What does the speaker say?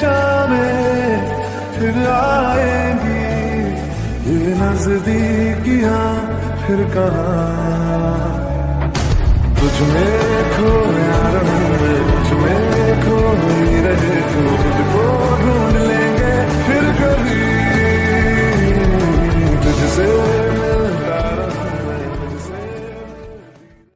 शामें फिर आएँगी ये नजदीकियाँ फिर कहा? तुझ में खोया